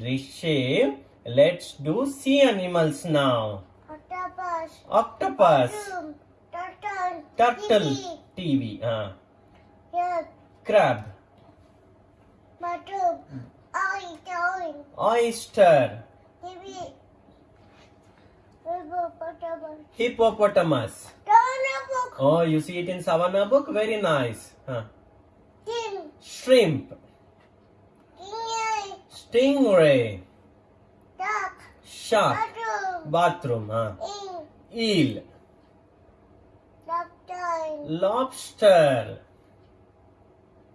Rishiv, let's do sea animals now. Octopus. Octopus, Turtle. turtle, TV, uh, Yak. crab, Mushroom. Oil. oyster, TV. Hippopotamus. hippopotamus. Oh, you see it in Savannah book? Very nice. Huh. Shrimp, Kingai. Stingray, Duck. shark, bathroom, huh. Eel, Reptile. lobster,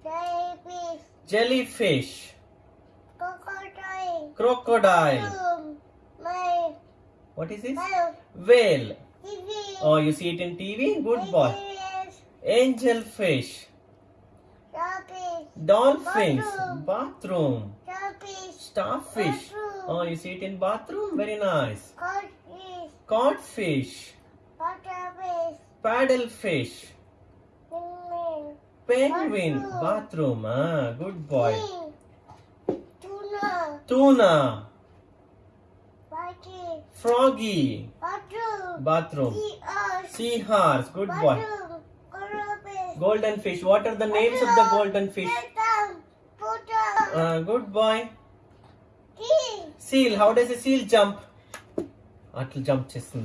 Jellyfish. jellyfish, Crocodile. crocodile. My. What is this? My. Whale. TV. Oh, you see it in TV? Good boy. Aliens. Angelfish, Starfish. dolphins, Bathroom. bathroom, Starfish. starfish. Bathroom. Oh, you see it in bathroom? Very nice. Codfish. Codfish, Butterfish. paddlefish, Penguin. penguin, Bathroom. bathroom. Ah, good boy. King. Tuna. Tuna, Whitey. froggy, Bathroom. bathroom. Seahorse. Seahorse, good boy. Bathroom. Crayfish. Golden fish. What are the names of the golden fish? Phantom. Buddha. Ah, good boy. King. Seal. How does a seal jump? అట్లా jump చేస్తుంది